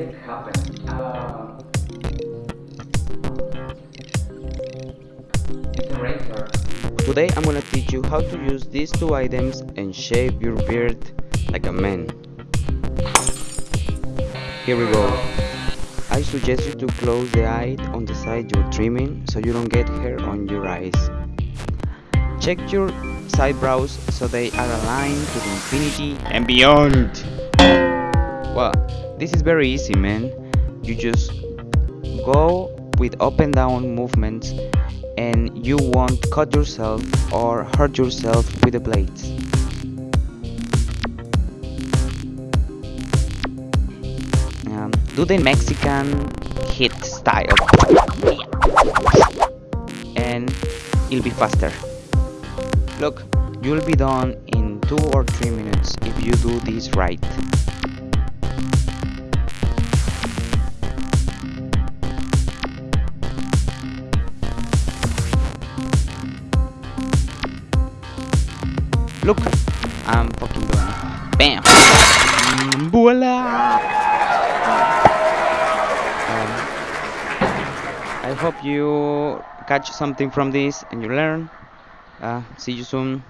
it happen. Uh. Today I'm gonna teach you how to use these two items and shave your beard like a man. Here we go. I suggest you to close the eye on the side you're trimming so you don't get hair on your eyes. Check your side brows so they are aligned to the infinity and beyond. Well, this is very easy, man. You just go with up and down movements and you won't cut yourself or hurt yourself with the blades. Um, do the Mexican hit style and it'll be faster. Look, you'll be done in 2 or 3 minutes if you do this right. Look, I'm fucking doing it. Bam! Mm, Voila! Um, I hope you catch something from this and you learn. Uh, see you soon.